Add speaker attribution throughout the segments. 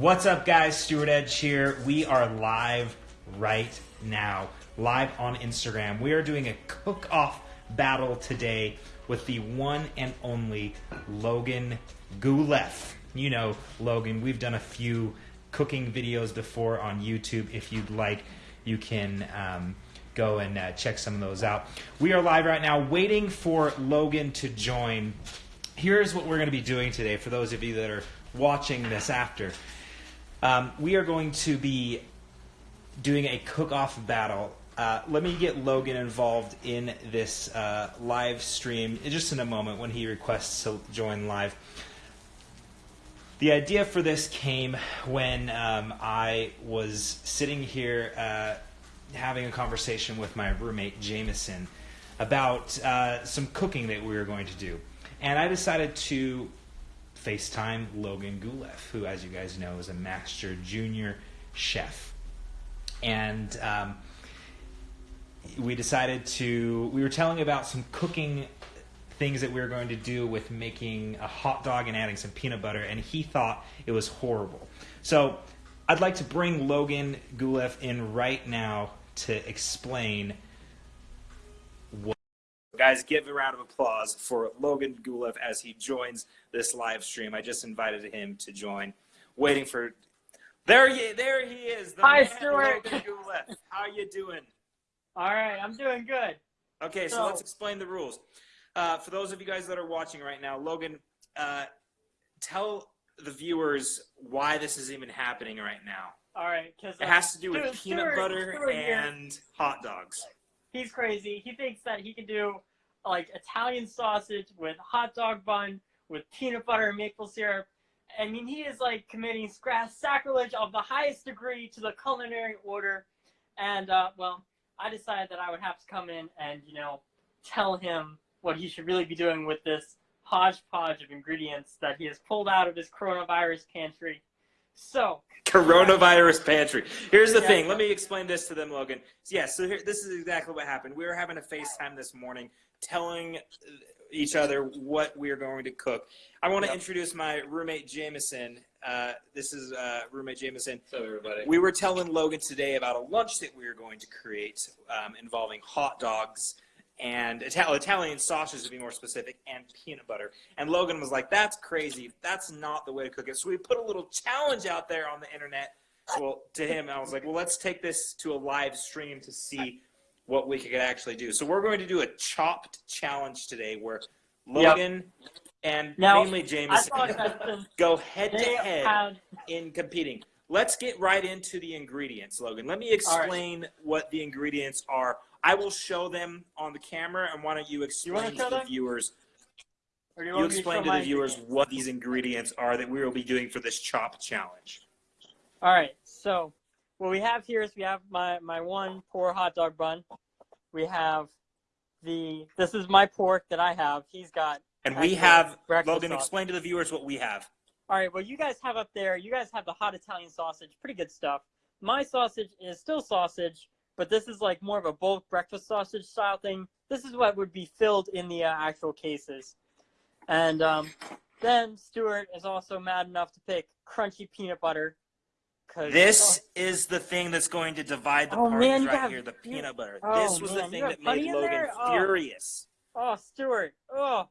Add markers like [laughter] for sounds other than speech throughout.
Speaker 1: What's up, guys? Stuart Edge here. We are live right now, live on Instagram. We are doing a cook off battle today with the one and only Logan Guleff. You know, Logan, we've done a few cooking videos before on YouTube. If you'd like, you can um, go and uh, check some of those out. We are live right now, waiting for Logan to join. Here's what we're going to be doing today for those of you that are watching this after. Um, we are going to be doing a cook-off battle. Uh, let me get Logan involved in this uh, live stream just in a moment when he requests to join live. The idea for this came when um, I was sitting here uh, having a conversation with my roommate Jameson about uh, some cooking that we were going to do, and I decided to FaceTime Logan Guleff, who, as you guys know, is a master junior chef. And um, we decided to, we were telling about some cooking things that we were going to do with making a hot dog and adding some peanut butter, and he thought it was horrible. So I'd like to bring Logan Guleff in right now to explain Guys, give a round of applause for Logan Guleff as he joins this live stream. I just invited him to join. Waiting for there he there he is.
Speaker 2: The Hi, Stuart.
Speaker 1: Logan Guleff. How are you doing?
Speaker 2: All right, I'm doing good.
Speaker 1: Okay, so, so let's explain the rules. Uh, for those of you guys that are watching right now, Logan, uh, tell the viewers why this is even happening right now.
Speaker 2: All right, because
Speaker 1: it has to do with Stuart, peanut butter Stuart and hot dogs
Speaker 2: he's crazy. He thinks that he can do like Italian sausage with hot dog bun with peanut butter and maple syrup. I mean, he is like committing sacrilege of the highest degree to the culinary order. And uh, well, I decided that I would have to come in and you know tell him what he should really be doing with this hodgepodge of ingredients that he has pulled out of his coronavirus pantry. So
Speaker 1: coronavirus pantry. Here's the yeah, thing. Let me explain this to them, Logan. Yeah, so here, this is exactly what happened. We were having a FaceTime this morning, telling each other what we are going to cook. I want to yep. introduce my roommate Jameson. Uh, this is uh, roommate Jameson.
Speaker 3: What's everybody?
Speaker 1: We were telling Logan today about a lunch that we are going to create um, involving hot dogs and Italian sausage to be more specific, and peanut butter. And Logan was like, "That's crazy. That's not the way to cook it." So we put a little challenge out there on the internet. Well, to him, I was like, "Well, let's take this to a live stream to see what we could actually do." So we're going to do a chopped challenge today, where Logan yep. and now, mainly James [laughs] go head to head in competing. Let's get right into the ingredients, Logan. Let me explain right. what the ingredients are I will show them on the camera, and why don't you explain you to the them? viewers?
Speaker 2: you,
Speaker 1: you explain to, to the viewers what these ingredients are that we will be doing for this chop challenge.
Speaker 2: All right. So what we have here is we have my my one poor hot dog bun. We have the this is my pork that I have. He's got
Speaker 1: and we have Logan. Sauce. Explain to the viewers what we have.
Speaker 2: All right. Well, you guys have up there. You guys have the hot Italian sausage. Pretty good stuff. My sausage is still sausage, but this is like more of a bulk breakfast sausage style thing. This is what would be filled in the uh, actual cases. And um, then Stuart is also mad enough to pick crunchy peanut butter.
Speaker 1: This oh, is the thing that's going to divide the oh, parties man, right have, here, the peanut butter. Oh, this was man, the thing that made Logan oh. furious.
Speaker 2: Oh, Stuart. Oh,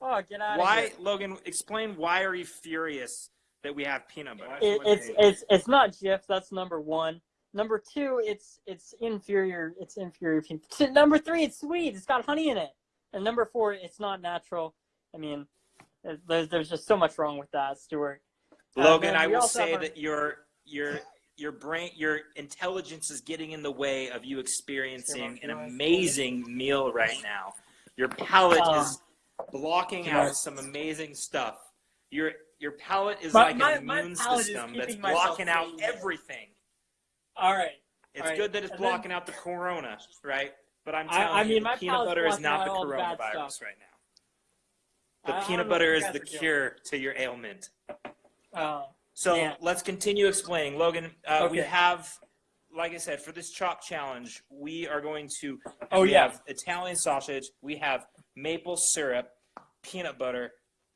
Speaker 2: oh, get out
Speaker 1: why,
Speaker 2: of here.
Speaker 1: Why, Logan, explain why are you furious that we have peanut butter?
Speaker 2: It, it's, it's, it's not Jif, that's number one. Number two, it's it's inferior. It's inferior. [laughs] Number three, it's sweet. It's got honey in it. And number four, it's not natural. I mean, there's there's just so much wrong with that, Stuart.
Speaker 1: Uh, Logan, I will say our... that your your your brain your intelligence is getting in the way of you experiencing an amazing meal right now. Your palate uh, is blocking out some amazing stuff. Your your palate is my, like my, an immune system that's blocking out everything.
Speaker 2: All right.
Speaker 1: It's
Speaker 2: All right.
Speaker 1: good that it's and blocking then, out the corona, right? But I'm telling I, I mean, you, peanut butter is not the coronavirus right now. The I, peanut butter is the cure to your ailment.
Speaker 2: Oh.
Speaker 1: So yeah. let's continue explaining. Logan, uh, okay. we have, like I said, for this chop challenge, we are going to.
Speaker 2: Oh
Speaker 1: we
Speaker 2: yeah.
Speaker 1: Have Italian sausage. We have maple syrup, peanut butter,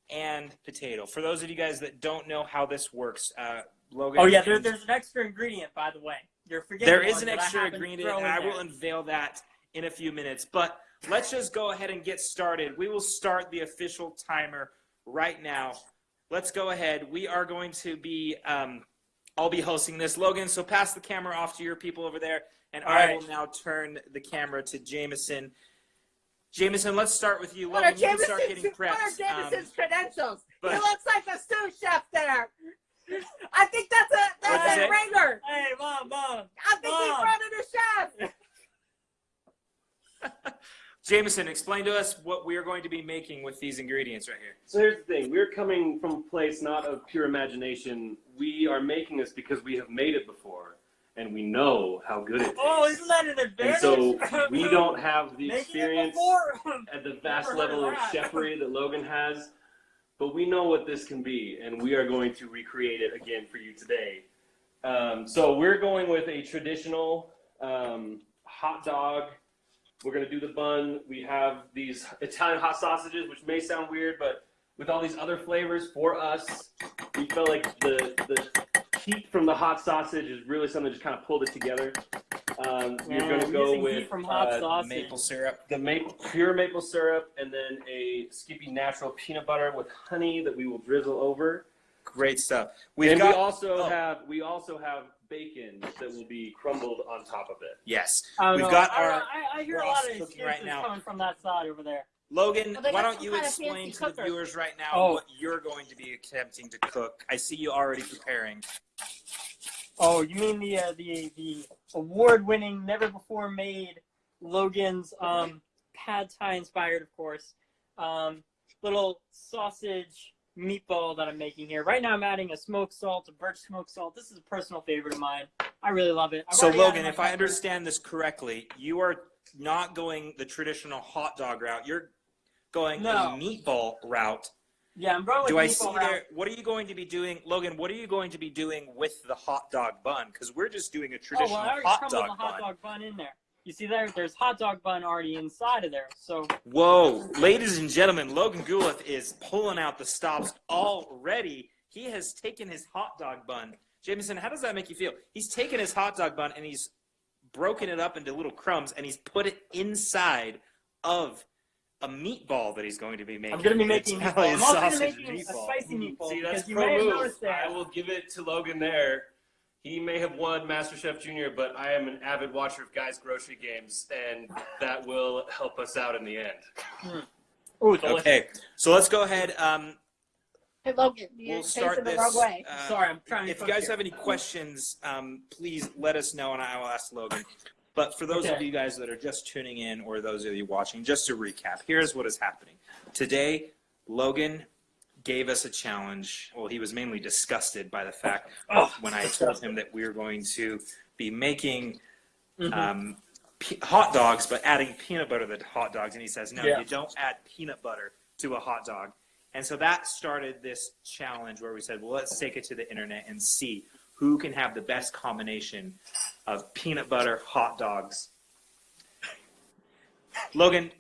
Speaker 1: and potato. For those of you guys that don't know how this works, uh, Logan.
Speaker 2: Oh yeah, there, there's an extra ingredient, by the way. You're forgetting.
Speaker 1: There is an extra
Speaker 2: happened
Speaker 1: ingredient, and
Speaker 2: in
Speaker 1: I
Speaker 2: there.
Speaker 1: will unveil that in a few minutes. But let's just go ahead and get started. We will start the official timer right now. Let's go ahead. We are going to be. Um, I'll be hosting this, Logan. So pass the camera off to your people over there, and
Speaker 2: All
Speaker 1: I
Speaker 2: right.
Speaker 1: will now turn the camera to Jameson. Jameson, let's start with you.
Speaker 3: What are
Speaker 1: Logan, you can start
Speaker 3: Jameson's,
Speaker 1: getting
Speaker 3: what are
Speaker 1: prepped. Um,
Speaker 3: credentials?
Speaker 1: but-
Speaker 3: he looks like a sous chef there. I think that's a that's
Speaker 1: you
Speaker 3: a ringer.
Speaker 2: Hey, mom, mom.
Speaker 3: I think he's
Speaker 2: Mom.
Speaker 3: running a chef. [laughs]
Speaker 1: Jameson, explain to us what we are going to be making with these ingredients right here.
Speaker 4: So here's the thing: we're coming from a place not of pure imagination. We are making this because we have made it before, and we know how good it oh, tastes.
Speaker 2: Oh, isn't that an advantage?
Speaker 4: and so we don't have the [laughs]
Speaker 2: Making
Speaker 4: experience at the vast level
Speaker 2: of
Speaker 4: of chefery that Logan has, but we know what this can be, and we are going to recreate it again for you today. Um, so we're going with a traditional um, hot dog. We're going to do the bun. We have these Italian hot sausages, which may sound weird, but with all these other flavors for us, we felt like the the heat from the hot sausage is really something that just kind of pulled it together. Um, we're going to go
Speaker 2: using heat
Speaker 4: with
Speaker 2: from hot
Speaker 4: uh,
Speaker 2: sausage.
Speaker 1: Maple syrup.
Speaker 4: the maple, pure maple syrup, and then a Skippy natural peanut butter with honey that we will drizzle over.
Speaker 1: Great stuff. We've
Speaker 4: and
Speaker 1: got
Speaker 4: we also
Speaker 1: oh.
Speaker 4: have we also have bacon that will be crumbled on top of it.
Speaker 1: yes.
Speaker 2: I
Speaker 1: We've
Speaker 2: know.
Speaker 1: got
Speaker 2: I,
Speaker 1: our.
Speaker 2: I, I hear a lot of
Speaker 1: cooking right now.
Speaker 2: coming from that side over there.
Speaker 1: Logan,
Speaker 3: Well,
Speaker 1: why don't you explain
Speaker 3: fancy
Speaker 1: to the viewers right now
Speaker 2: Oh.
Speaker 1: what you're going to be attempting to cook? I see you already preparing.
Speaker 2: Oh, you mean the uh, the the award-winning, never before made Logan's um, pad thai inspired, of course, um, little sausage meatball that I'm making here. Right now, I'm adding a smoked salt, a birch smoked salt. This is a personal favorite of mine. I really love it. I've
Speaker 1: So, Logan,
Speaker 2: my
Speaker 1: if I understand this correctly, you are not going the traditional hot dog route. You're going
Speaker 2: No.
Speaker 1: a meatball route.
Speaker 2: yeah, I'm going
Speaker 1: Do I see
Speaker 2: route.
Speaker 1: there? What are you going to be doing, Logan? What are you going to be doing with the hot dog bun? Because we're just doing a traditional Oh,
Speaker 2: well, I already
Speaker 1: hot dog
Speaker 2: the hot
Speaker 1: bun.
Speaker 2: dog bun in there. You see there? There's hot dog bun already inside of there. So
Speaker 1: Whoa, ladies and gentlemen, Logan Guleff is pulling out the stops already. He has taken his hot dog bun. Jameson, how does that make you feel? He's taken his hot dog bun and he's broken it up into little crumbs and he's put it inside of a meatball that he's going to be making.
Speaker 2: I'm going to be
Speaker 1: An
Speaker 2: making meatball.
Speaker 1: Italian
Speaker 2: I'm also going to
Speaker 1: sausage
Speaker 2: be a spicy meatball
Speaker 4: See, that's
Speaker 2: because you
Speaker 4: pro
Speaker 2: may
Speaker 4: move. I will give it to Logan there. He may have won MasterChef Junior, but I am an avid watcher of Guy's Grocery Games, and that will help us out in the end.
Speaker 2: Ooh.
Speaker 1: Okay, so let's go ahead. Um,
Speaker 3: Hey Logan,
Speaker 1: we'll
Speaker 3: facing
Speaker 1: start
Speaker 3: the
Speaker 1: this.
Speaker 3: wrong way.
Speaker 1: uh,
Speaker 2: Sorry, I'm trying to
Speaker 1: if you guys
Speaker 2: here.
Speaker 1: have any questions, um, please let us know, and I will ask Logan. But for those of you guys that are just tuning in, or those of you watching, just to recap, here's what is happening today. Logan gave us a challenge. Well, he was mainly disgusted by the fact
Speaker 2: Oh,
Speaker 1: when I told him that we were going to be making
Speaker 2: Mhm.
Speaker 1: um, pe- hot dogs, but adding peanut butter to the hot dogs, and he says, "No,
Speaker 2: Yeah.
Speaker 1: you don't add peanut butter to a hot dog." And so that started this challenge where we said, "Well, let's take it to the internet and see who can have the best combination of peanut butter hot dogs." Logan,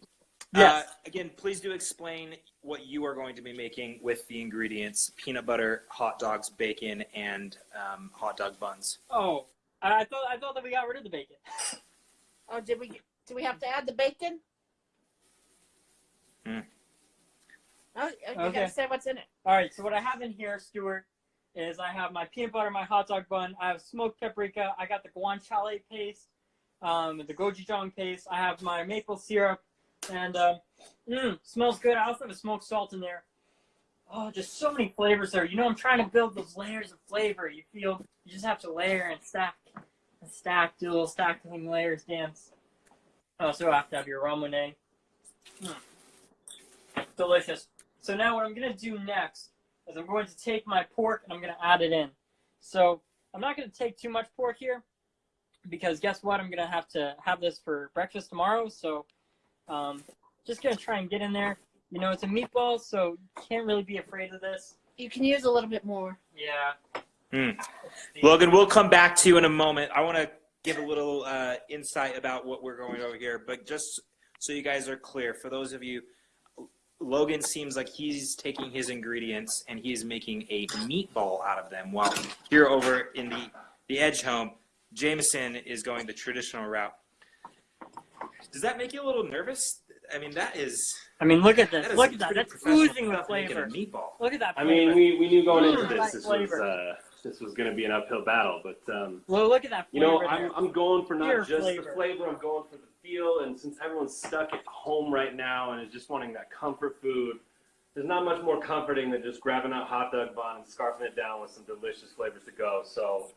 Speaker 2: Yes.
Speaker 1: uh, again, please do explain what you are going to be making with the ingredients: peanut butter, hot dogs, bacon, and um, hot dog buns.
Speaker 2: Oh, I, I thought I thought that we got rid of the bacon.
Speaker 3: Oh, did we do we have to add the bacon?
Speaker 1: Hmm.
Speaker 3: Oh, you
Speaker 2: Okay.
Speaker 3: gotta say what's in it.
Speaker 2: All right, so what I have in here, Stuart, is I have my peanut butter, my hot dog bun. I have smoked paprika. I got the guanciale paste, um, the gochujang paste. I have my maple syrup, and um, mm, smells good. I also have a smoked salt in there. Oh, just so many flavors there. You know, I'm trying to build those layers of flavor. You feel you just have to layer and stack and stack, do a little stacking layers dance. Oh, Also, have to have your ramune. Mm. Delicious. So now what I'm gonna do next is I'm going to take my pork and I'm gonna add it in. So I'm not gonna take too much pork here because guess what? I'm gonna have to have this for breakfast tomorrow. So um, just gonna try and get in there. You know, it's a meatball, so you can't really be afraid of this.
Speaker 3: You can use a little bit more.
Speaker 2: Yeah.
Speaker 1: Hmm. Logan, we'll come back to you in a moment. I want to give a little uh, insight about what we're going over here, but just so you guys are clear, for those of you, Logan seems like he's taking his ingredients and he's making a meatball out of them. While here over in the the Edge home, Jameson is going the traditional route. Does that make you a little nervous? I mean, that is
Speaker 2: I mean, look at
Speaker 1: that
Speaker 2: this.
Speaker 1: is
Speaker 2: Look at that. That's oozing with flavor.
Speaker 1: meatball.
Speaker 2: Look at that.
Speaker 4: I mean, we, we knew going into this this was uh, this was going to be an uphill battle, but um,
Speaker 2: well, look at that.
Speaker 4: you know, I'm,
Speaker 2: there.
Speaker 4: I'm going for not
Speaker 2: Pure
Speaker 4: just
Speaker 2: flavor.
Speaker 4: the flavor. I'm going for the feel, and since everyone's stuck at home right now and is just wanting that comfort food, there's not much more comforting than just grabbing that hot dog bun and scarfing it down with some delicious flavors to go. So,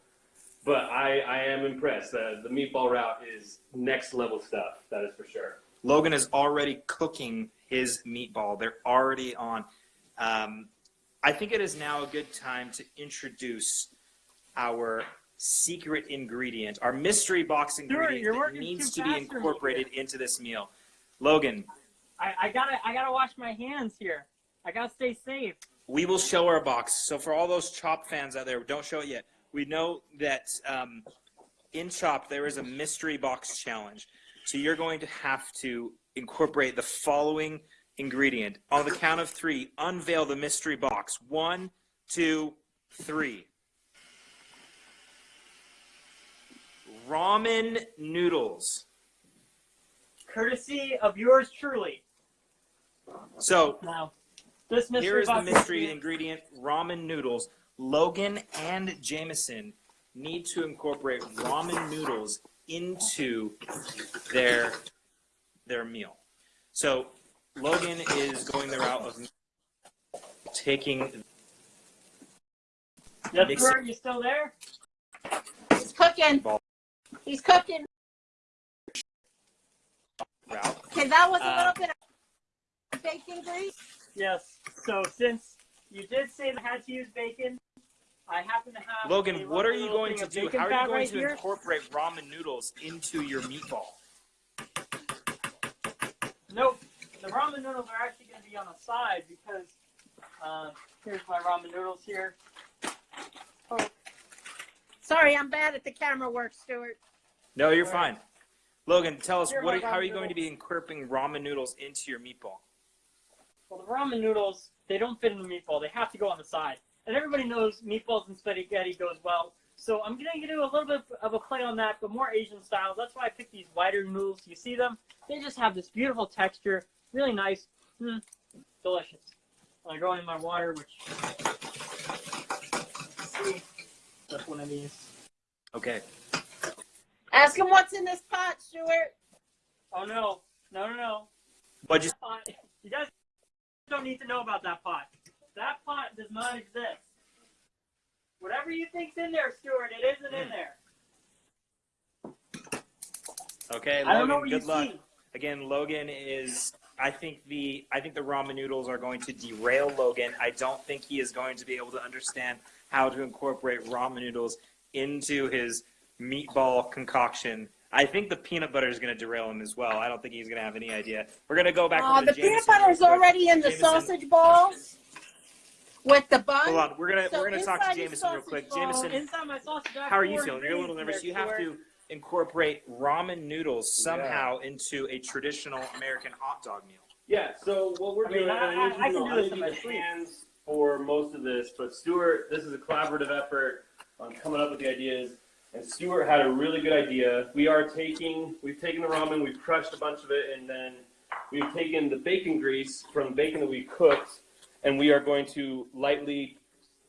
Speaker 4: but I, I am impressed. Uh, the meatball route is next level stuff. That is for sure.
Speaker 1: Logan is already cooking his meatball. They're already on. Um, I think it is now a good time to introduce our secret ingredient, our mystery box ingredient
Speaker 2: you're
Speaker 1: that needs to be
Speaker 2: fast for me
Speaker 1: incorporated into this meal. Logan,
Speaker 2: I, I gotta, I gotta wash my hands here. I gotta stay safe.
Speaker 1: we will show our box. So for all those Chopped fans out there, don't show it yet. We know that um, in Chopped there is a mystery box challenge. So you're going to have to incorporate the following ingredient. On the count of three, unveil the mystery box. One, two, three. Ramen noodles.
Speaker 2: Courtesy of yours truly.
Speaker 1: So
Speaker 2: Now, this mystery
Speaker 1: Here is the
Speaker 2: box
Speaker 1: mystery ingredient ramen noodles. Logan and Jameson need to incorporate ramen noodles into their their meal. So Logan is going the route of taking
Speaker 2: Yes,
Speaker 1: mix
Speaker 2: Bert, you still there?
Speaker 3: He's cooking.
Speaker 1: Ball.
Speaker 3: He's cooking.
Speaker 1: route.
Speaker 3: Okay, that was a
Speaker 1: Uh,
Speaker 3: little bit of bacon grease.
Speaker 2: Yes. So since you did say that I had to use bacon, I happen to have. a
Speaker 1: Logan, what are you going to do? How are you going
Speaker 2: right
Speaker 1: to
Speaker 2: here.
Speaker 1: incorporate ramen noodles into your meatball?
Speaker 2: Nope. The ramen noodles are actually going to be on the side because uh, here's my ramen noodles here. Oh,
Speaker 3: Sorry, I'm bad at the camera work, Stuart.
Speaker 1: No, you're fine. Logan, tell us what are, how are you going to be incorporating ramen noodles into your meatball?
Speaker 2: well, the ramen noodles they don't fit in the meatball. They have to go on the side. And everybody knows meatballs and spaghetti goes well. So I'm going to do a little bit of a play on that, but more Asian style. That's why I picked these wider noodles. You see them? They just have this beautiful texture, really nice, mm, delicious. I go in my water, which see, that's one of these.
Speaker 1: Okay.
Speaker 3: Ask him what's in this pot, Stuart.
Speaker 2: Oh no, no, no, no.
Speaker 1: What'd you
Speaker 2: That pot, you guys don't need to know about that pot. That pot does not exist. Whatever you think's in there, Stuart, it isn't in there.
Speaker 1: Okay,
Speaker 2: I don't know
Speaker 1: Logan,
Speaker 2: what you
Speaker 1: good luck.
Speaker 2: see.
Speaker 1: Again, Logan is. I think the I think the ramen noodles are going to derail Logan. I don't think he is going to be able to understand how to incorporate ramen noodles into his meatball concoction. I think the peanut butter is going to derail him as well. I don't think he's going to have any idea. We're going to go back.
Speaker 3: Oh,
Speaker 1: over to
Speaker 3: the peanut
Speaker 1: Jameson real
Speaker 3: butter's
Speaker 1: quick.
Speaker 3: already in the
Speaker 1: Jameson.
Speaker 3: sausage balls with the bun.
Speaker 1: Hold on, we're gonna
Speaker 3: So
Speaker 1: we're gonna talk to
Speaker 3: inside the
Speaker 1: Jameson real quick.
Speaker 3: ball-
Speaker 1: Jameson,
Speaker 2: my sausage,
Speaker 1: how are you feeling? You're a little nervous. You have to incorporate ramen noodles somehow into a traditional American hot dog meal.
Speaker 4: Yeah, so what we're
Speaker 2: I mean,
Speaker 4: doing,
Speaker 2: I-
Speaker 4: I,
Speaker 2: I- I can do this
Speaker 4: gonna
Speaker 2: in my
Speaker 4: the
Speaker 2: sleep.
Speaker 4: hands for most of this, but Stuart, this is a collaborative effort on coming up with the ideas. And Stuart had a really good idea. We are taking, we've taken the ramen, we've crushed a bunch of it, and then we've taken the bacon grease from the bacon that we cooked, and we are going to lightly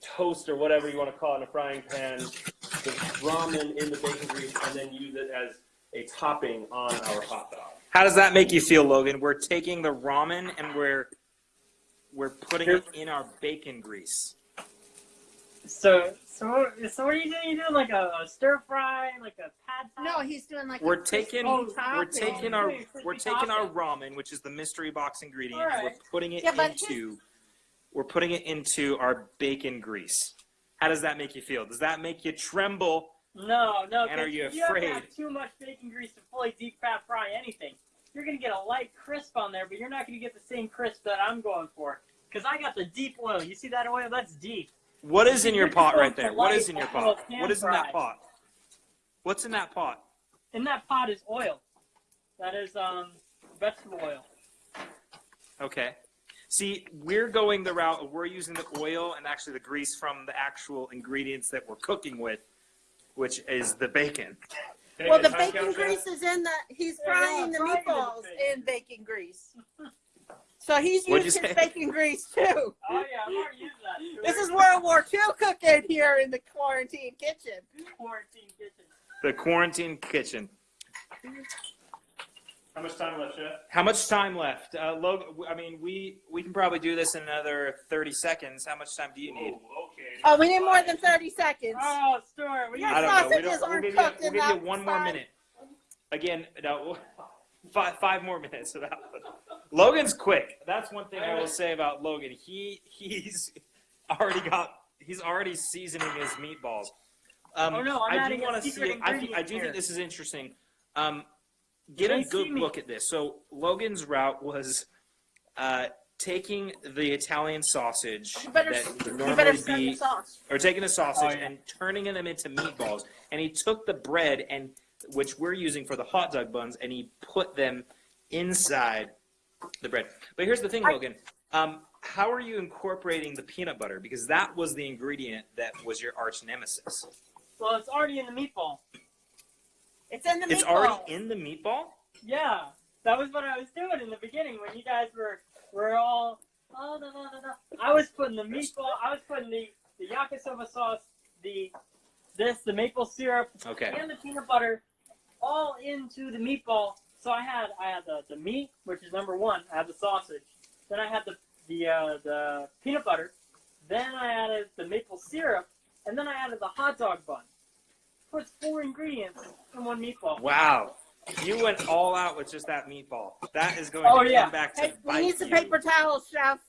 Speaker 4: toast or whatever you want to call it in a frying pan the ramen in the bacon grease, and then use it as a topping on our hot dog.
Speaker 1: How does that make you feel, Logan? We're taking the ramen and we're we're putting it in our bacon grease.
Speaker 2: So, so, what- so what are you doing? You doing like a, a stir fry, like a pad thai?
Speaker 3: No, he's doing like
Speaker 1: We're
Speaker 3: a
Speaker 1: taking
Speaker 2: Oh,
Speaker 1: we're taking our we're taking our ramen, which is the mystery box ingredient,
Speaker 2: All
Speaker 1: and we're putting it
Speaker 3: Yeah, but
Speaker 1: into we're putting it into our bacon grease. How does that make you feel? Does that make you tremble?
Speaker 2: No, no.
Speaker 1: And
Speaker 2: 'cause
Speaker 1: are you
Speaker 2: if you ever
Speaker 1: afraid?
Speaker 2: have too much bacon grease to fully deep fat fry anything, you're gonna get a light crisp on there, but you're not gonna get the same crisp that I'm going for. Cause I got the deep oil. You see that oil? That's deep.
Speaker 1: What is in your pot right there?
Speaker 2: for
Speaker 1: What
Speaker 2: light
Speaker 1: is in your pot? What is in that pot? What's in that pot?
Speaker 2: In that pot is oil. That is um vegetable oil.
Speaker 1: Okay. See, we're going the route of we're using the oil and actually the grease from the actual ingredients that we're cooking with, which is the bacon.
Speaker 4: Okay,
Speaker 3: Well, the bacon grease is in the, he's
Speaker 2: Yeah,
Speaker 3: frying the
Speaker 2: frying it in
Speaker 3: meatballs
Speaker 2: bacon.
Speaker 3: in bacon grease. So he's
Speaker 1: What'd
Speaker 3: used
Speaker 1: you
Speaker 3: his bacon grease too.
Speaker 2: Oh yeah, I've already used that. too.
Speaker 3: This is World War II cooking here in the quarantine kitchen.
Speaker 2: quarantine kitchen.
Speaker 1: The quarantine kitchen.
Speaker 4: How much time left, Jeff?
Speaker 1: How much time left? Uh, Logan, I mean, we we can probably do this in another 30 seconds. How much time do you need?
Speaker 4: Oh, okay.
Speaker 3: Oh, we need more than 30 seconds.
Speaker 2: Oh, Stuart, we
Speaker 3: Your
Speaker 1: I don't know. We
Speaker 3: sausages
Speaker 1: don't, we'll
Speaker 3: aren't
Speaker 1: give you, we'll give you one more
Speaker 3: son.
Speaker 1: minute. Again, no, [laughs] five, five more minutes. of [laughs] that. Logan's quick. That's one thing I will say about Logan. He he's already got he's already seasoning his meatballs. Um,
Speaker 2: Oh, no, I'm
Speaker 1: I do
Speaker 2: adding a
Speaker 1: want to
Speaker 2: secret
Speaker 1: see. I, think- I do
Speaker 2: here.
Speaker 1: think this is interesting. Um, get a
Speaker 2: They see
Speaker 1: good
Speaker 2: me.
Speaker 1: look at this. So Logan's route was uh, taking the Italian sausage
Speaker 3: better,
Speaker 1: that would normally be
Speaker 3: the sauce.
Speaker 1: or taking the sausage
Speaker 2: Oh, yeah.
Speaker 1: and turning them into meatballs. And he took the bread and which we're using for the hot dog buns, and he put them inside the bread. But here's the thing,
Speaker 3: I-
Speaker 1: Logan. Um, how are you incorporating the peanut butter? Because that was the ingredient that was your arch nemesis.
Speaker 2: Well, it's already in the meatball.
Speaker 3: It's in the
Speaker 1: meatball.
Speaker 3: It's
Speaker 1: already in the meatball.
Speaker 2: Yeah, that was what I was doing in the beginning when you guys were were all. Oh, da, da, da, da. I was putting the meatball. I was putting the the yakisoba sauce, the this, the maple syrup,
Speaker 1: Okay.
Speaker 2: and the peanut butter all into the meatball. So I had I had the, the meat, which is number one. I had the sausage. Then I had the the uh, the peanut butter. Then I added the maple syrup, and then I added the hot dog bun. Puts four ingredients in one meatball.
Speaker 1: Wow. You went all out with just that meatball. That is going
Speaker 2: Oh,
Speaker 1: to
Speaker 2: yeah.
Speaker 1: come back to
Speaker 3: Hey, we
Speaker 1: bite
Speaker 3: need some
Speaker 1: you.
Speaker 3: paper towels, chef.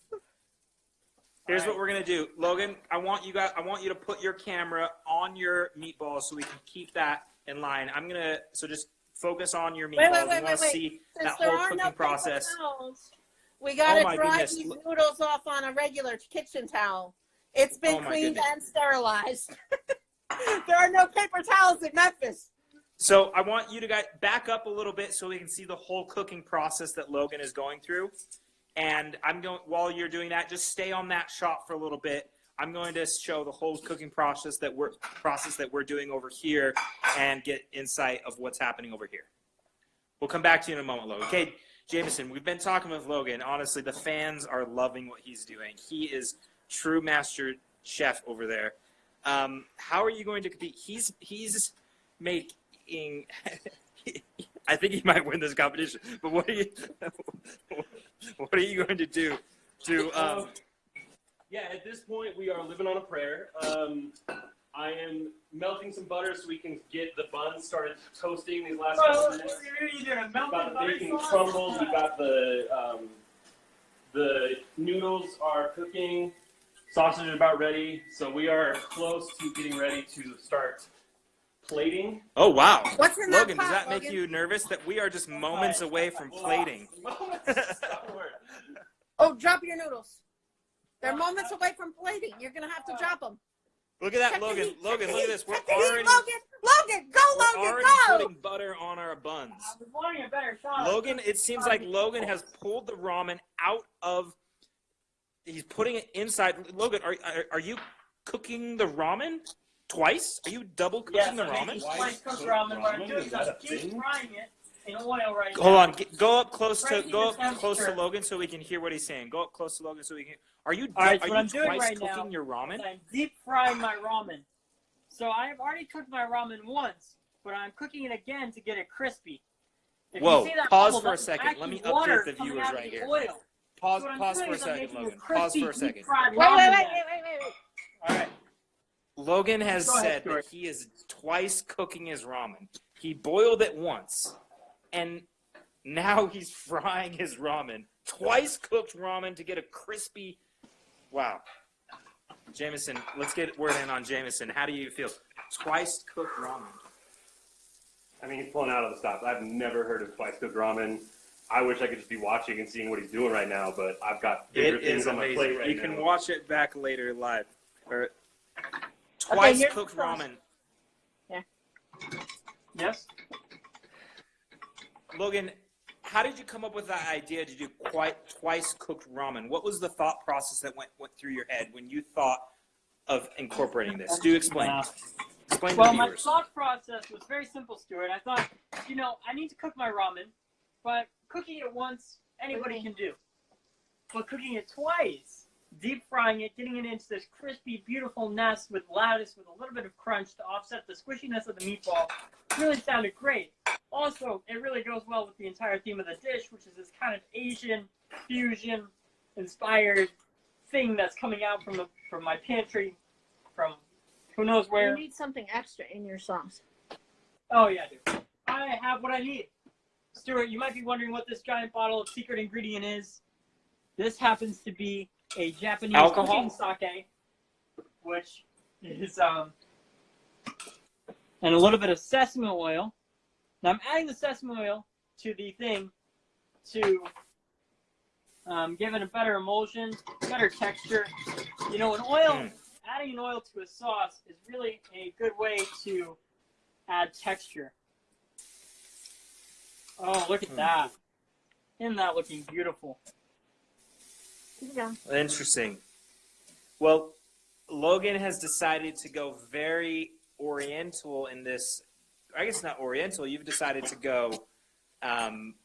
Speaker 1: Here's
Speaker 2: Alright.
Speaker 1: what we're gonna do, Logan. I want you guys. I want you to put your camera on your meatball so we can keep that in line. I'm gonna so just focus on your meatballs.
Speaker 3: Wait, wait,
Speaker 1: we
Speaker 3: wait,
Speaker 1: want
Speaker 3: wait,
Speaker 1: to
Speaker 3: wait.
Speaker 1: see
Speaker 3: Since
Speaker 1: that
Speaker 3: there
Speaker 1: whole
Speaker 3: are
Speaker 1: cooking
Speaker 3: no
Speaker 1: process.
Speaker 3: paper towels, we gotta
Speaker 1: Oh
Speaker 3: dry
Speaker 1: goodness.
Speaker 3: these noodles off on a regular kitchen towel. It's been
Speaker 1: Oh
Speaker 3: cleaned
Speaker 1: goodness.
Speaker 3: and sterilized. [laughs] there are no paper towels in Memphis.
Speaker 1: So I want you to guys back up a little bit so we can see the whole cooking process that Logan is going through. And I'm going while you're doing that, just stay on that shot for a little bit. I'm going to show the whole cooking process that we're process that we're doing over here and get insight of what's happening over here. We'll come back to you in a moment, Logan. Okay, Jameson, we've been talking with Logan. Honestly, the fans are loving what he's doing. He is true master chef over there. Um, how are you going to compete? He's he's making. [laughs] I think he might win this competition. But what are you? [laughs] what are you going to do to? Um,
Speaker 4: yeah, at this point, we are living on a prayer. Um, I am melting some butter so we can get the buns started toasting these last couple minutes.
Speaker 2: you're doing a
Speaker 4: We've got the
Speaker 2: butter
Speaker 4: bacon
Speaker 2: sauce.
Speaker 4: crumbled. We've got the um, the noodles are cooking. Sausage is about ready, so we are close to getting ready to start plating.
Speaker 1: oh wow,
Speaker 3: What's in that
Speaker 1: Logan! Does that make
Speaker 3: Logan?
Speaker 1: you nervous that we are just moments away from plating? [laughs]
Speaker 3: Oh, drop your noodles. They're moments away from plating. You're gonna have to drop them.
Speaker 1: Look at that,
Speaker 3: Check
Speaker 1: Logan!
Speaker 3: heat,
Speaker 1: Logan, look at this. We're
Speaker 3: check the heat,
Speaker 1: already
Speaker 3: Logan, Logan, go,
Speaker 1: we're
Speaker 3: Logan,
Speaker 1: already
Speaker 3: go.
Speaker 1: putting butter on our buns.
Speaker 2: I was wanting a better shot.
Speaker 1: Logan, it seems like Logan has pulled the ramen out of. He's putting it inside. Logan, are are, are you cooking the ramen twice? Are you double cooking
Speaker 2: Yes,
Speaker 1: the
Speaker 2: I'm making
Speaker 1: ramen?
Speaker 2: slice cooked ramen, but I'm doing
Speaker 4: Is that
Speaker 2: some deep frying it in oil right now.
Speaker 1: Hold on, get, go up close to go up close to. Logan so we can hear what he's saying. Go up close to Logan so we can. Are you
Speaker 2: All right,
Speaker 1: are you
Speaker 2: I'm doing
Speaker 1: twice
Speaker 2: right
Speaker 1: cooking
Speaker 2: now
Speaker 1: your ramen?
Speaker 2: I'm deep frying my ramen. So I have already cooked my ramen once, but I'm cooking it again to get it crispy. If
Speaker 1: Whoa,
Speaker 2: you see that
Speaker 1: pause
Speaker 2: bubble,
Speaker 1: for a second. Let me update the viewers right
Speaker 2: the
Speaker 1: here.
Speaker 2: Oil.
Speaker 1: Pause
Speaker 2: So
Speaker 1: pause for a second,
Speaker 2: making a
Speaker 1: Logan.
Speaker 2: crispy,
Speaker 1: Pause for a second.
Speaker 3: Wait, wait, wait, wait, wait, wait, wait.
Speaker 2: All right.
Speaker 1: Logan has
Speaker 2: ahead,
Speaker 1: said
Speaker 2: Stuart.
Speaker 1: that he is twice cooking his ramen. He boiled it once, and now [laughs] he's frying his ramen. Twice cooked ramen to get a crispy. Wow. Jameson, let's get word in on Jameson. How do you feel? Twice cooked ramen.
Speaker 4: I mean, he's pulling out of the stops. I've never heard of twice cooked ramen. I wish I could just be watching and seeing what he's doing right now, but I've got bigger
Speaker 1: It
Speaker 4: things
Speaker 1: is
Speaker 4: on my
Speaker 1: amazing.
Speaker 4: plate right
Speaker 1: you
Speaker 4: now.
Speaker 1: can watch it back later live. Or twice
Speaker 3: here's
Speaker 1: cooked ramen. Yeah.
Speaker 2: Yes.
Speaker 1: Logan, how did you come up with that idea to do quite twice cooked ramen? What was the thought process that went went through your head when you thought of incorporating this? Do explain.
Speaker 2: Uh,
Speaker 1: Explain
Speaker 2: Well, my thought process was very simple, Stuart. I thought, you know, I need to cook my ramen, but cooking it once, anybody can do. But cooking it twice, deep frying it, getting it into this crispy, beautiful nest with lattice with a little bit of crunch to offset the squishiness of the meatball, really sounded great. Also, it really goes well with the entire theme of the dish, which is this kind of Asian fusion inspired thing that's coming out from the from my pantry, from who knows where.
Speaker 3: You need something extra in your sauce.
Speaker 2: Oh yeah, dude. I have what I need. Stuart, you might be wondering what this giant bottle of secret ingredient is. This happens to be a Japanese
Speaker 1: Alcohol?
Speaker 2: sake, which is um, and a little bit of sesame oil. Now I'm adding the sesame oil to the thing to um, give it a better emulsion, better texture. You know, an oil,
Speaker 1: Mm.
Speaker 2: adding an oil to a sauce is really a good way to add texture. Oh, look at
Speaker 1: Hmm.
Speaker 2: that. Isn't that looking beautiful?
Speaker 3: Here you go.
Speaker 1: Interesting. Well, Logan has decided to go very oriental in this. I guess not oriental. You've decided to go um,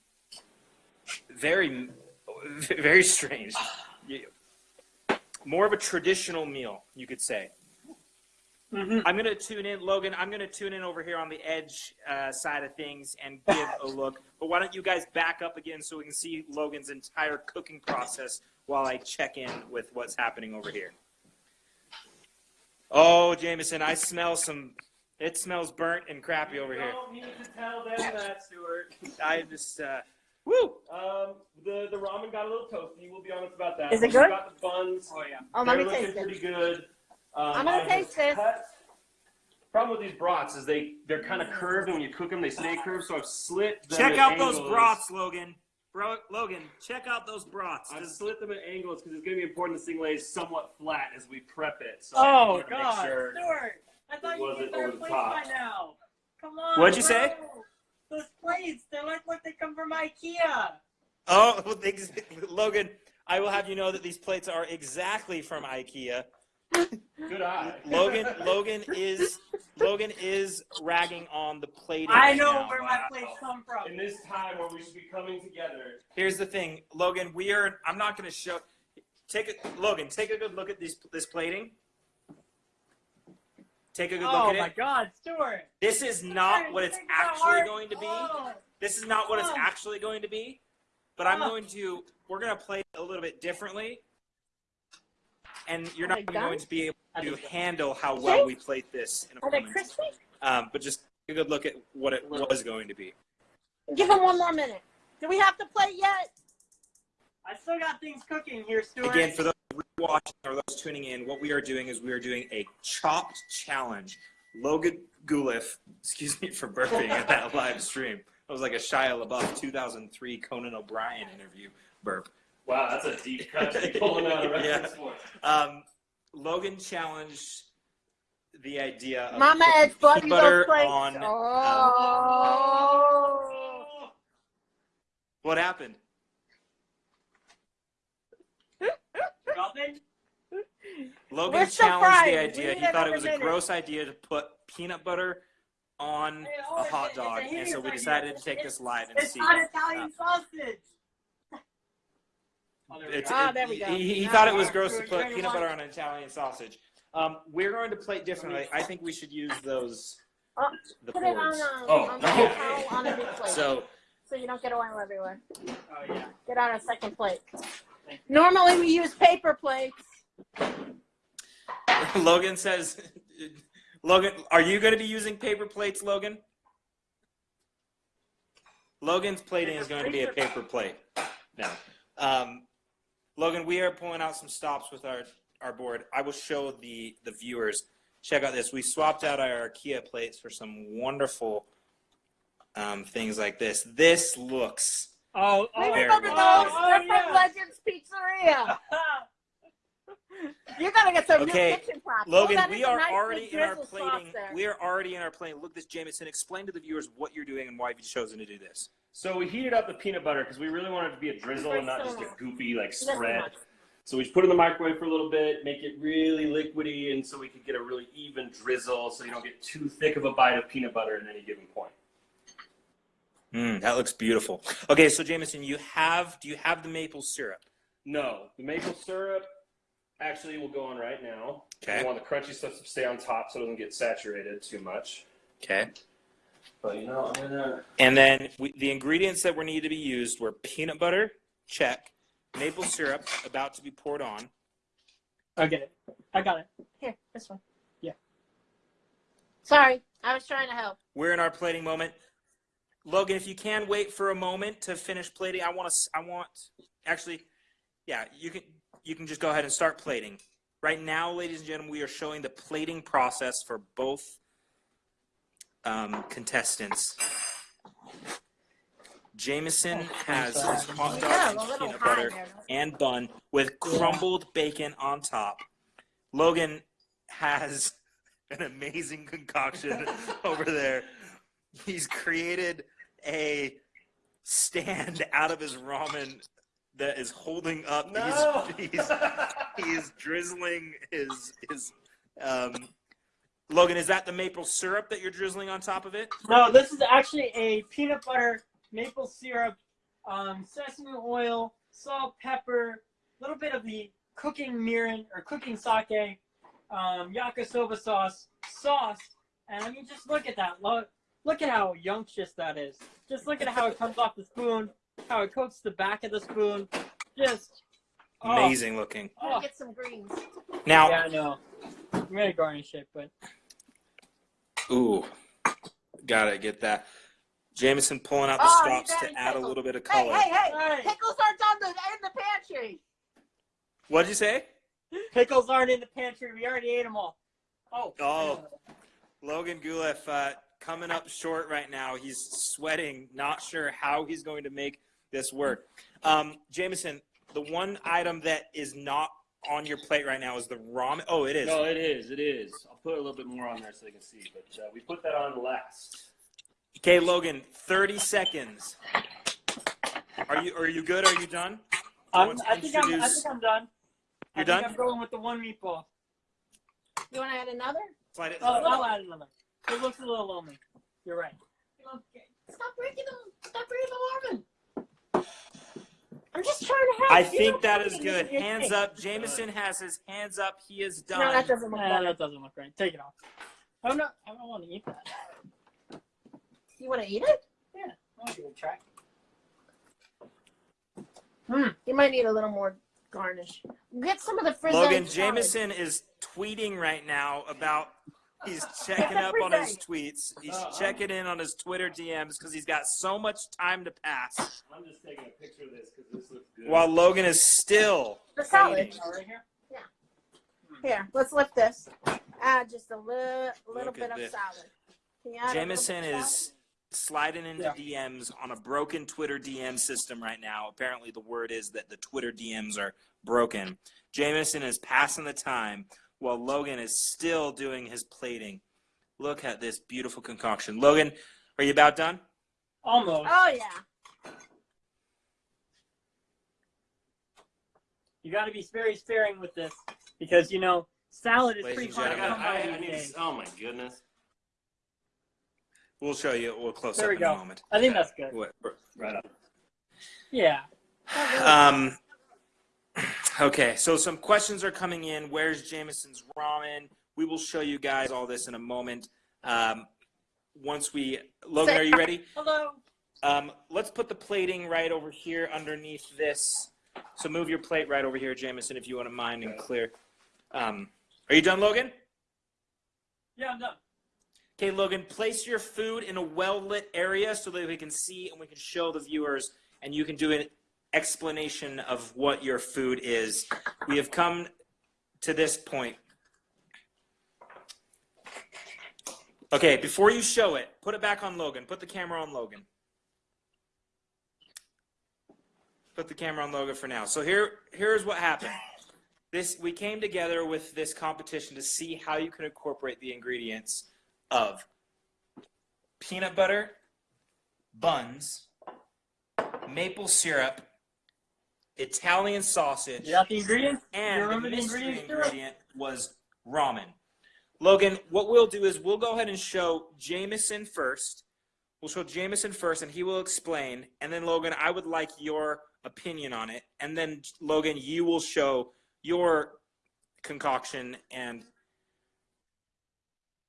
Speaker 1: very, [laughs] very strange. More of a traditional meal, you could say.
Speaker 2: Mm-hmm.
Speaker 1: I'm going to tune in, Logan. I'm going to tune in over here on the edge uh, side of things and give a look. But why don't you guys back up again so we can see Logan's entire cooking process while I check in with what's happening over here. Oh, Jameson, I smell some. It smells burnt and crappy over here.
Speaker 4: I don't need to tell them that, Stuart.
Speaker 1: I just, uh, woo!
Speaker 4: Um, the the ramen got a little toasty. We'll be honest about that.
Speaker 3: Is it
Speaker 4: We
Speaker 3: good?
Speaker 4: Got the buns.
Speaker 2: Oh yeah.
Speaker 3: Oh,
Speaker 4: They're
Speaker 3: let me taste it.
Speaker 4: pretty good. Um,
Speaker 3: I'm gonna
Speaker 4: I
Speaker 3: taste this.
Speaker 4: cut- Problem with these brats is they they're kind of curved, and when you cook them, they stay curved. So I've slit. Them
Speaker 1: Check
Speaker 4: at
Speaker 1: out those
Speaker 4: angles.
Speaker 1: brats, Logan. Bro, Logan, check out those brats.
Speaker 4: I've slit them at angles because it's going to be important this thing lays somewhat flat as we prep it. So
Speaker 2: Oh
Speaker 4: I wanted to
Speaker 2: God,
Speaker 4: Make sure.
Speaker 2: Stuart! I thought you
Speaker 4: wasn't
Speaker 2: did their
Speaker 4: over the
Speaker 2: plates
Speaker 4: top.
Speaker 2: by now. Come on.
Speaker 1: What'd you
Speaker 2: bro.
Speaker 1: say?
Speaker 2: Those plates, they look like what they come from IKEA.
Speaker 1: Oh, [laughs] well, ex- Logan, I will have you know that these plates are exactly from IKEA.
Speaker 4: Good eye.
Speaker 1: Logan, Logan is Logan is ragging on the plating.
Speaker 2: I
Speaker 1: right
Speaker 2: know
Speaker 1: now.
Speaker 2: where my plates come from.
Speaker 4: In this time where we should be coming together.
Speaker 1: Here's the thing, Logan. We are. I'm not going to show. Take a Logan. Take a good look at this this plating. Take a good look at it. Oh my.
Speaker 2: God, Stuart!
Speaker 1: This is not what it's actually
Speaker 2: art.
Speaker 1: going to be.
Speaker 2: Oh.
Speaker 1: This is not what it's
Speaker 2: Oh.
Speaker 1: actually going to be. But I'm
Speaker 2: Oh.
Speaker 1: going to. We're going to play a little bit differently. And you're not
Speaker 3: they
Speaker 1: going to be able to handle how well we played this in a
Speaker 3: Are they
Speaker 1: moment.
Speaker 3: crispy?
Speaker 1: Um, but just take a good look at what it was going to be.
Speaker 3: Give them one more minute. Do we have to play yet?
Speaker 2: I still got things cooking here, Stuart.
Speaker 1: Again, for those watching or those tuning in, what we are doing is we are doing a chopped challenge. Logan Guleff, excuse me for burping at that live stream. That was like a Shia LaBeouf 2003 Conan O'Brien interview burp.
Speaker 4: Wow, that's a deep [laughs] cut to be pulling out a reference
Speaker 1: Yeah.
Speaker 4: for.
Speaker 1: Um, Logan challenged the idea of
Speaker 3: Mama
Speaker 1: putting
Speaker 3: has
Speaker 1: peanut butter
Speaker 3: those plates.
Speaker 1: on. um,
Speaker 3: oh.
Speaker 1: what happened?
Speaker 2: Nothing? [laughs]
Speaker 1: Logan
Speaker 3: We're
Speaker 1: challenged
Speaker 3: frying.
Speaker 1: the idea.
Speaker 3: need
Speaker 1: He thought it was a
Speaker 3: minute.
Speaker 1: gross idea to put peanut butter on
Speaker 2: Hey, oh,
Speaker 1: a
Speaker 2: it's
Speaker 1: hot
Speaker 2: it's a
Speaker 1: dog, and so we
Speaker 2: idea.
Speaker 1: decided to take
Speaker 2: It's-
Speaker 1: this live and
Speaker 2: It's
Speaker 1: see.
Speaker 2: not Italian sausage. Oh, there we
Speaker 1: It's,
Speaker 2: go.
Speaker 3: Ah,
Speaker 1: it-
Speaker 3: there we go.
Speaker 1: He, he thought it was gross to put peanut butter on an Italian sausage. Um, we're going to plate differently. I think we should use those
Speaker 3: Oh,
Speaker 1: the
Speaker 3: Put it on a,
Speaker 4: Oh,
Speaker 3: on,
Speaker 4: okay.
Speaker 3: a on a big [laughs] plate.
Speaker 1: So
Speaker 3: so you don't get oil everywhere.
Speaker 2: Oh yeah.
Speaker 3: Get on a second plate. Normally we use paper plates. [laughs]
Speaker 1: Logan says, [laughs] Logan, are you going to be using paper plates, Logan? Logan's plating is going to be a paper plate. No. Um, Logan, we are pulling out some stops with our, our board. I will show the, the viewers. Check out this. We swapped out our IKEA plates for some wonderful um, things like this. This looks.
Speaker 2: Oh,
Speaker 3: We
Speaker 2: oh,
Speaker 1: Very
Speaker 3: remember those?
Speaker 2: Oh,
Speaker 3: They're
Speaker 2: yeah.
Speaker 3: from Legends Pizzeria. [laughs] You gotta get some
Speaker 1: Okay,
Speaker 3: new kitchen props.
Speaker 1: Logan,
Speaker 3: oh,
Speaker 1: we are
Speaker 3: nice
Speaker 1: already in our
Speaker 3: drizzle
Speaker 1: plating. We are already in our plating. Look, this Jameson. Explain to the viewers what you're doing and why you've chosen to do this.
Speaker 4: So we heated up the peanut butter because we really wanted it to be a drizzle and not just a goopy like spread. So we just put it in the microwave for a little bit, make it really liquidy, and so we could get a really even drizzle, so you don't get too thick of a bite of peanut butter at any given point.
Speaker 1: Mm, that looks beautiful. Okay, so Jameson, you have do you have the maple syrup?
Speaker 4: No, the maple syrup actually will go on right now.
Speaker 1: Okay.
Speaker 4: We want the crunchy stuff to stay on top so it doesn't get saturated too much.
Speaker 1: Okay.
Speaker 4: But you know, I'm gonna.
Speaker 1: And then we, the ingredients that were needed to be used were peanut butter, check, maple syrup about to be poured on.
Speaker 2: I get it. I got it.
Speaker 3: Here, this one.
Speaker 2: Yeah.
Speaker 3: Sorry, I was trying to help.
Speaker 1: We're in our plating moment. Logan, if you can wait for a moment to finish plating, I want to. I want actually, yeah, you can. You can just go ahead and start plating. Right now, ladies and gentlemen, we are showing the plating process for both um, contestants. Jameson has his hot dog and peanut butter and bun with crumbled bacon on top. Logan has an amazing concoction [laughs] over there. He's created a stand out of his ramen that is holding up.
Speaker 4: No.
Speaker 1: He's, he's, he's drizzling his his. Um, Logan, is that the maple syrup that you're drizzling on top of it?
Speaker 2: No, this is actually a peanut butter, maple syrup, um, sesame oil, salt, pepper, a little bit of the cooking mirin or cooking sake, um, yakisoba sauce, sauce, and I mean, just look at that. Look, look at how yunctious that is. Just look at how it comes off the spoon, how it coats the back of the spoon. Just oh,
Speaker 1: Amazing looking.
Speaker 3: I'm gonna
Speaker 2: Oh,
Speaker 3: get some greens.
Speaker 1: Now,
Speaker 2: yeah, I know. I'm gonna garnish it, but
Speaker 1: Ooh, gotta get that. Jameson pulling out the
Speaker 3: Oh, you
Speaker 1: stops to
Speaker 3: it,
Speaker 1: add a little bit of color.
Speaker 3: hey, hey!
Speaker 2: Hey.
Speaker 3: Pickles aren't on the in the pantry.
Speaker 1: What'd you say?
Speaker 2: pickles aren't in the pantry. We already ate them all. Oh.
Speaker 1: Oh. Logan Guleff uh, coming up short right now. He's sweating, not sure how he's going to make this work. Um, Jameson, the one item that is not on your plate right now is the ramen. Oh, it is.
Speaker 4: No, it is. It is. I'll put a little bit more on there so they can see. But uh, we put that on last.
Speaker 1: Okay, Logan, 30 seconds. Are you are you good? Are you done?
Speaker 2: I'm, I think I'm. I think I'm done.
Speaker 1: You're
Speaker 2: think
Speaker 1: done?
Speaker 2: I'm going with the one meatball.
Speaker 3: You want to add another?
Speaker 1: Slide it.
Speaker 2: Oh, I'll add another. It looks a little lonely. You're right.
Speaker 3: Okay. Stop breaking them. Stop breaking the oven. I'm just trying to help.
Speaker 1: I
Speaker 3: You
Speaker 1: think
Speaker 3: don't
Speaker 1: that
Speaker 3: tell
Speaker 1: is
Speaker 3: me.
Speaker 1: good. Hands up. Jameson has his hands up. He is done.
Speaker 3: No, that doesn't look
Speaker 2: Nah,
Speaker 3: better.
Speaker 2: that doesn't look right. Take it off. Oh, I'm not. I don't want to eat that.
Speaker 3: You want to eat it?
Speaker 2: Yeah, I want to give it a try. Hmm.
Speaker 3: You might need a little more garnish. Get some of the frizz.
Speaker 1: Logan Jameson is tweeting right now about he's [laughs] checking up on his tweets. He's
Speaker 4: Uh,
Speaker 1: checking in on his Twitter DMs because he's got so much time to pass.
Speaker 4: I'm just taking a picture of this because this looks good.
Speaker 1: While Logan is still
Speaker 3: The salad.
Speaker 2: Right here. Yeah.
Speaker 3: Here, let's lift this. Add just a little, little
Speaker 1: Look
Speaker 3: bit
Speaker 1: at
Speaker 3: of
Speaker 1: this.
Speaker 3: salad. Can you add a little
Speaker 1: Jameson is sliding into
Speaker 2: Yeah.
Speaker 1: DMs on a broken Twitter DM system right now. Apparently, the word is that the Twitter DMs are broken. Jameson is passing the time while Logan is still doing his plating. Look at this beautiful concoction. Logan, are you about done?
Speaker 2: Almost.
Speaker 3: Oh yeah.
Speaker 2: You got to be very sparing with this because you know salad is
Speaker 1: Ladies
Speaker 2: pretty
Speaker 1: and
Speaker 2: hard to come by
Speaker 4: I, I need to, oh my goodness.
Speaker 1: We'll show you. We'll close
Speaker 2: There
Speaker 1: up
Speaker 2: we
Speaker 1: in
Speaker 2: go.
Speaker 1: a moment.
Speaker 2: I think that's good.
Speaker 1: What-
Speaker 4: Right on.
Speaker 2: Yeah.
Speaker 1: Um, okay, so some questions are coming in. Where's Jameson's ramen? We will show you guys all this in a moment. Um, once we, Logan, are you ready?
Speaker 2: Hello.
Speaker 1: Um, let's put the plating right over here underneath this. So move your plate right over here, Jameson, if you want to mind and clear. Um, are you done, Logan?
Speaker 2: Yeah, I'm done.
Speaker 1: Okay, Logan, place your food in a well lit area so that we can see and we can show the viewers, and you can do an explanation of what your food is. We have come to this point. Okay, before you show it, put it back on Logan. Put the camera on Logan. Put the camera on Logan for now. So here, here's what happened. This we came together with this competition to see how you can incorporate the ingredients of peanut butter, buns, maple syrup, Italian sausage,
Speaker 2: You got the ingredients?
Speaker 1: and
Speaker 2: You
Speaker 1: the
Speaker 2: remember the
Speaker 1: mystery
Speaker 2: ingredients
Speaker 1: ingredient was ramen. Logan, what we'll do is we'll go ahead and show Jameson first. We'll show Jameson first, and he will explain. And then Logan, I would like your opinion on it. And then Logan, you will show your concoction and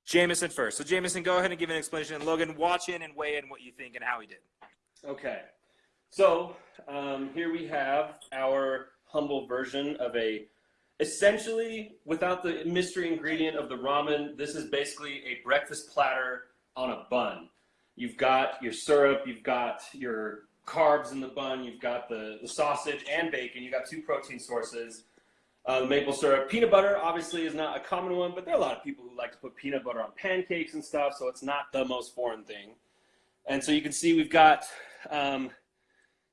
Speaker 1: Jameson first. So Jameson, go ahead and give an explanation. And Logan, watch in and weigh in what you think and how he did.
Speaker 4: Okay. So um, here we have our humble version of a, essentially, without the mystery ingredient of the ramen, this is basically a breakfast platter on a bun. You've got your syrup, you've got your carbs in the bun, you've got the, the sausage and bacon, you've got two protein sources. Uh, maple syrup. Peanut butter obviously is not a common one, but there are a lot of people who like to put peanut butter on pancakes and stuff, so it's not the most foreign thing. And so you can see we've got um,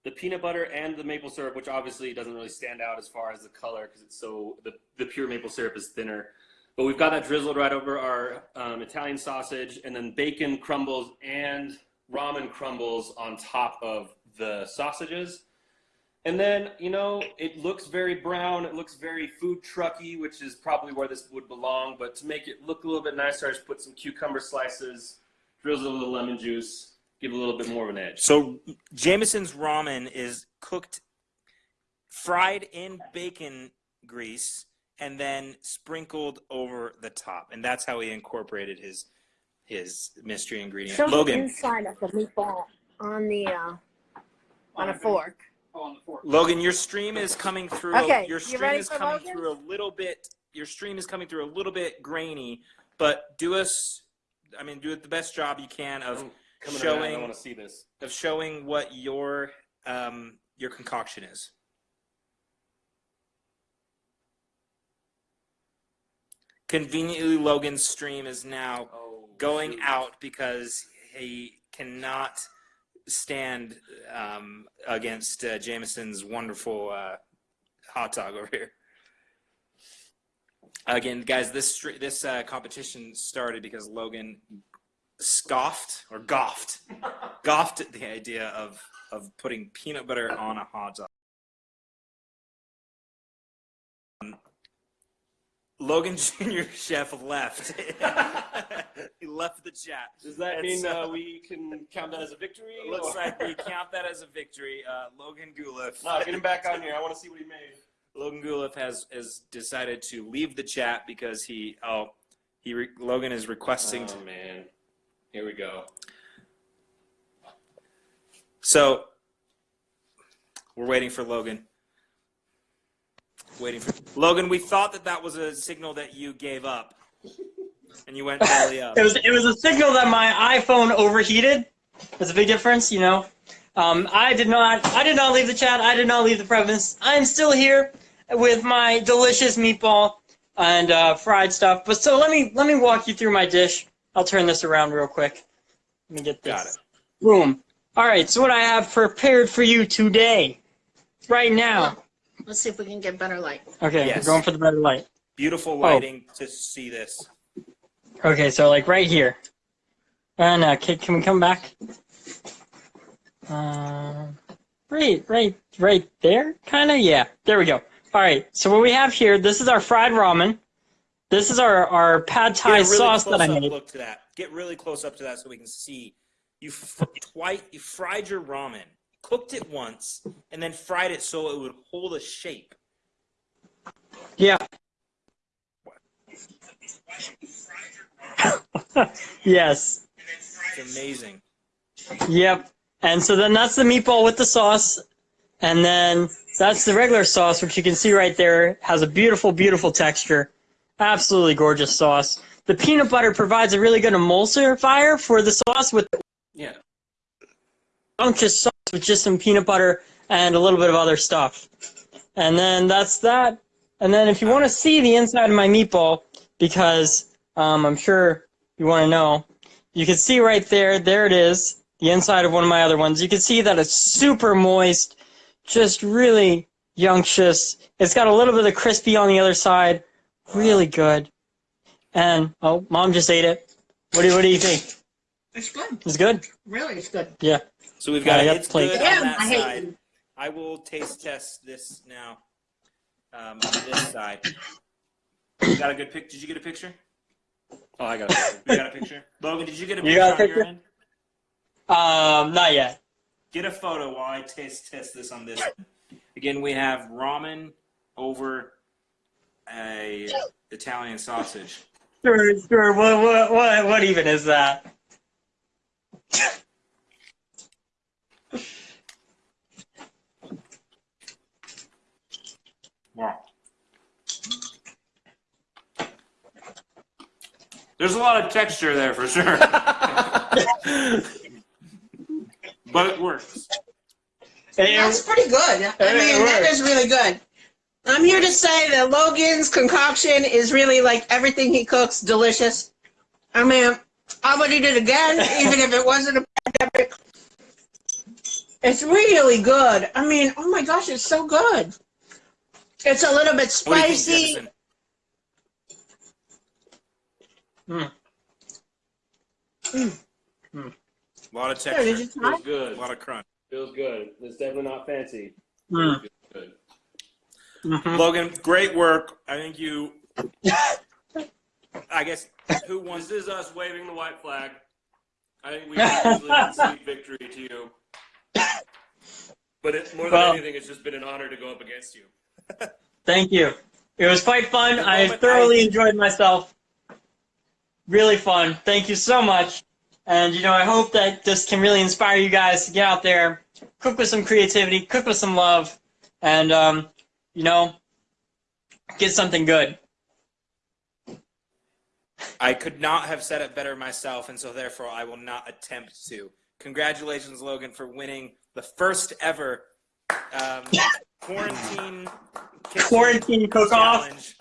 Speaker 4: the peanut butter and the maple syrup, which obviously doesn't really stand out as far as the color because it's so the, the pure maple syrup is thinner. But we've got that drizzled right over our um, Italian sausage, and then bacon crumbles and ramen crumbles on top of the sausages. And then, you know, it looks very brown. It looks very food trucky, which is probably where this would belong. But to make it look a little bit nicer, I just put some cucumber slices, drizzle a little lemon juice, give a little bit more of an edge.
Speaker 1: So Jameson's ramen is cooked, fried in bacon grease, and then sprinkled over the top, and that's how he incorporated his his mystery ingredient.
Speaker 3: Show the
Speaker 1: Logan,
Speaker 3: inside of the meatball on the uh, on a fork.
Speaker 2: Oh, on the fork.
Speaker 1: Logan, your stream is coming through.
Speaker 3: Okay,
Speaker 1: your stream
Speaker 3: ready
Speaker 1: is coming
Speaker 3: Logan?
Speaker 1: through a little bit. Your stream is coming through a little bit grainy, but do us, I mean, do it the best job you can of
Speaker 4: Coming around. I want to see this.
Speaker 1: of showing what your um your concoction is. Conveniently, Logan's stream is now
Speaker 4: Oh,
Speaker 1: going
Speaker 4: shoot.
Speaker 1: out because he cannot stand um, against uh, Jameson's wonderful uh, hot dog over here. Again, guys, this this uh, competition started because Logan scoffed or goffed, [laughs] goffed at the idea of of putting peanut butter on a hot dog. Um, Logan [laughs] Jr. Chef left. [laughs] he left the chat.
Speaker 4: Does that
Speaker 1: And
Speaker 4: mean
Speaker 1: so-
Speaker 4: uh, we can count that as a victory?
Speaker 1: It looks
Speaker 4: or-
Speaker 1: like we count that as a victory. Uh, Logan Guleff.
Speaker 4: No, get him back on here. I want to see what he made.
Speaker 1: Logan Guleff has has decided to leave the chat because he oh he re, Logan is requesting to
Speaker 4: Oh man, here we go.
Speaker 1: so we're waiting for Logan. Waiting for Logan. We thought that that was a signal that you gave up, and you went belly up. [laughs]
Speaker 2: It was it was a signal that my iPhone overheated. There's a big difference, you know. Um, I did not I did not leave the chat. I did not leave the premise. I'm still here with my delicious meatball and uh, fried stuff. But so let me let me walk you through my dish. I'll turn this around real quick. Let me get this.
Speaker 1: Got it.
Speaker 2: Boom. All right. So what I have prepared for you today, right now.
Speaker 3: Let's see if we can get better light.
Speaker 2: Okay,
Speaker 1: Yes.
Speaker 2: we're going for the better light.
Speaker 1: Beautiful lighting to see this.
Speaker 2: Okay, so like right here. And uh, can, can we come back? Uh, right, right, right there, kind of. Yeah, there we go. All right. So what we have here, this is our fried ramen. This is our our pad thai
Speaker 1: really
Speaker 2: sauce that I made.
Speaker 1: Look to that. Get really close up to that so we can see. You twice you fried your ramen, cooked it once, and then fried it so it would hold a shape.
Speaker 2: Yeah. [laughs] yes.
Speaker 1: It's amazing.
Speaker 2: Yep. And so then that's the meatball with the sauce. And then that's the regular sauce, which you can see right there has a beautiful, beautiful texture. Absolutely gorgeous sauce. The peanut butter provides a really good emulsifier for the sauce with
Speaker 4: Yeah.
Speaker 2: unctuous sauce with just some peanut butter and a little bit of other stuff. And then that's that. And then if you want to see the inside of my meatball, because um, I'm sure you want to know, you can see right there, there it is, the inside of one of my other ones. You can see that it's super moist, just really yunctious. It's got a little bit of crispy on the other side, really good. And oh, mom just ate it. What do what do you think?
Speaker 3: It's good.
Speaker 2: It's good.
Speaker 3: Really, it's good. Yeah.
Speaker 1: So we've got
Speaker 2: Yeah,
Speaker 1: it's
Speaker 2: plate.
Speaker 1: good
Speaker 3: Damn,
Speaker 1: on that
Speaker 3: I hate
Speaker 1: side.
Speaker 3: you.
Speaker 1: I will taste test this now. Um, on this side. You got a good pic? Did you get a picture?
Speaker 4: Oh, I got [laughs] it.
Speaker 1: You got a picture? Logan, did you get a picture, You
Speaker 2: got a
Speaker 1: on your
Speaker 2: picture?
Speaker 1: end?
Speaker 2: Um, not yet.
Speaker 1: Get a photo while I taste test this on this. Again, we have ramen over a Italian sausage.
Speaker 2: Sure, sure. What, what, what, what even is that?
Speaker 1: Wow. There's a lot of texture there for sure. [laughs] but it works.
Speaker 2: Hey,
Speaker 3: That's pretty good. I mean,
Speaker 2: it
Speaker 3: that really good. I'm here to say that Logan's concoction is really like everything he cooks, delicious. I mean, I would eat it again, even if it wasn't a pandemic. It's really good. I mean, oh my gosh, it's so good. It's a little bit
Speaker 1: What do you think,
Speaker 3: spicy.
Speaker 1: Jefferson? Hmm. Mm. Hmm. Hmm. A lot of
Speaker 3: Here,
Speaker 1: texture.
Speaker 3: you?
Speaker 4: Feels good.
Speaker 1: A lot of crunch.
Speaker 4: Feels good. It's definitely not fancy.
Speaker 2: Mm.
Speaker 4: Feels good.
Speaker 2: Mhm.
Speaker 1: Logan, great work. I think you. I guess who wants
Speaker 4: This is us waving the white flag. I think we can [laughs] easily concede victory to you. But it, more than
Speaker 2: Well-
Speaker 4: anything, it's just been an honor to go up against you. [laughs]
Speaker 2: Thank you. It was quite fun. I thoroughly
Speaker 1: I-
Speaker 2: enjoyed myself. Really fun. Thank you so much. And you know, I hope that this can really inspire you guys to get out there, cook with some creativity, cook with some love, and um, you know, get something good.
Speaker 1: I could not have said it better myself, and so therefore I will not attempt to. Congratulations, Logan, for winning the first ever um, quarantine
Speaker 2: Quarantine cook-off.
Speaker 1: challenge.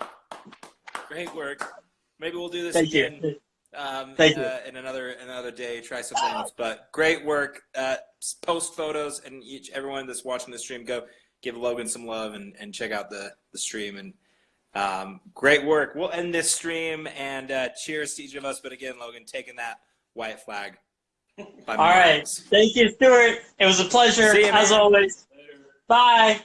Speaker 1: Great work. Maybe we'll do this
Speaker 2: Thank
Speaker 1: again
Speaker 2: you.
Speaker 1: um,
Speaker 2: Thank
Speaker 1: in, uh, in another another day. Try something else. but great work. Uh, post photos, and each everyone that's watching the stream, go give Logan some love and, and check out the the stream. And um, great work. We'll end this stream and uh, cheers to each of us. But again, Logan, taking that white flag. By
Speaker 2: All right. Thank you, Stuart. It was a pleasure
Speaker 1: you,
Speaker 2: as
Speaker 1: man.
Speaker 2: always.
Speaker 4: Later.
Speaker 2: Bye.